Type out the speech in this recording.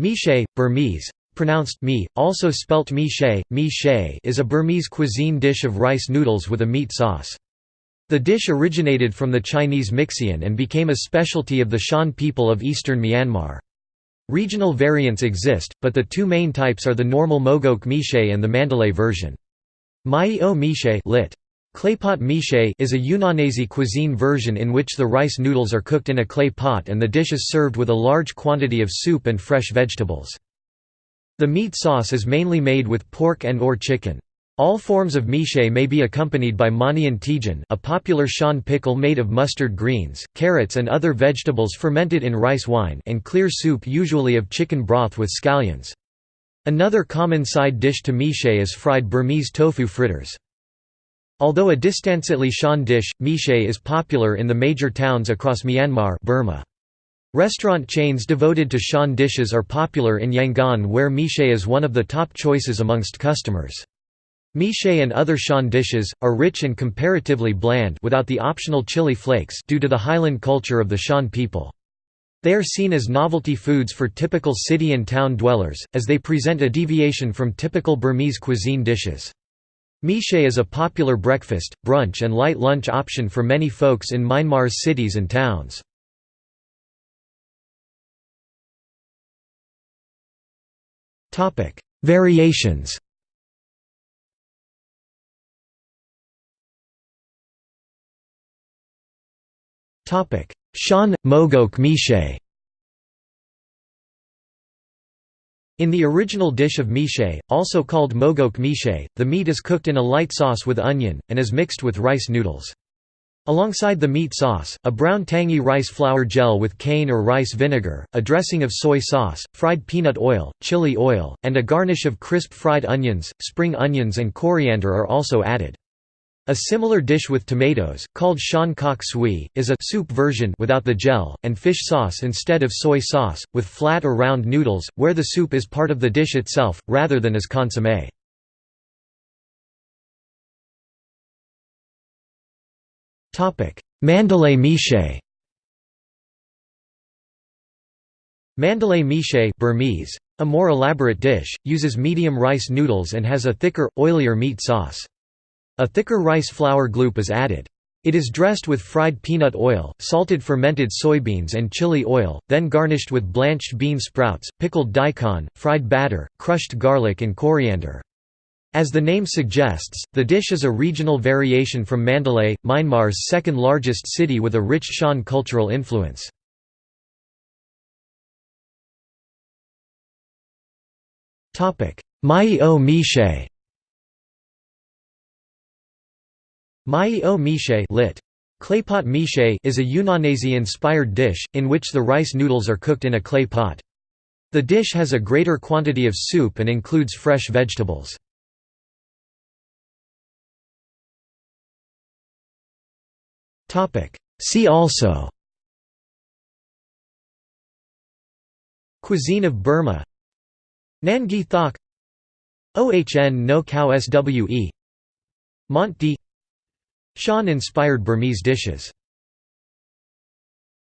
Meeshay, Burmese, pronounced mi, also spelt mi-shay, mi-shay is a Burmese cuisine dish of rice noodles with a meat sauce. The dish originated from the Chinese Mixian and became a specialty of the Shan people of eastern Myanmar. Regional variants exist, but the two main types are the normal Mogok meeshay and the Mandalay version. Mai o meeshay lit. Claypot meeshay is a Yunnanese cuisine version in which the rice noodles are cooked in a clay pot and the dish is served with a large quantity of soup and fresh vegetables. The meat sauce is mainly made with pork and or chicken. All forms of meeshay may be accompanied by manian tijan a popular Shan pickle made of mustard greens, carrots and other vegetables fermented in rice wine and clear soup usually of chicken broth with scallions. Another common side dish to meeshay is fried Burmese tofu fritters. Although a distantly Shan dish, meeshay is popular in the major towns across Myanmar Burma. Restaurant chains devoted to Shan dishes are popular in Yangon where meeshay is one of the top choices amongst customers. Meeshay and other Shan dishes, are rich and comparatively bland without the optional chili flakes due to the highland culture of the Shan people. They are seen as novelty foods for typical city and town dwellers, as they present a deviation from typical Burmese cuisine dishes. Meeshay is a popular breakfast, brunch and light lunch option for many folks in Myanmar's cities and towns. Variations Shan, Mogok meeshay In the original dish of meeshay, also called mogok meeshay, the meat is cooked in a light sauce with onion, and is mixed with rice noodles. Alongside the meat sauce, a brown tangy rice flour gel with cane or rice vinegar, a dressing of soy sauce, fried peanut oil, chili oil, and a garnish of crisp fried onions, spring onions and coriander are also added. A similar dish with tomatoes, called shan kok sui, is a soup version without the gel, and fish sauce instead of soy sauce, with flat or round noodles, where the soup is part of the dish itself, rather than as consommé. Mandalay meeshay Mandalay meeshay Burmese, a more elaborate dish, uses medium rice noodles and has a thicker, oilier meat sauce. A thicker rice flour gloop is added. It is dressed with fried peanut oil, salted fermented soybeans and chili oil, then garnished with blanched bean sprouts, pickled daikon, fried batter, crushed garlic and coriander. As the name suggests, the dish is a regional variation from Mandalay, Myanmar's second largest city with a rich Shan cultural influence. Mai o meeshay Mai o meeshay lit. Claypot meeshay is a Yunnanese-inspired dish, in which the rice noodles are cooked in a clay pot. The dish has a greater quantity of soup and includes fresh vegetables. See also Cuisine of Burma Nan gyi thoke Ohn no khao swè Mont d Shan-inspired Burmese dishes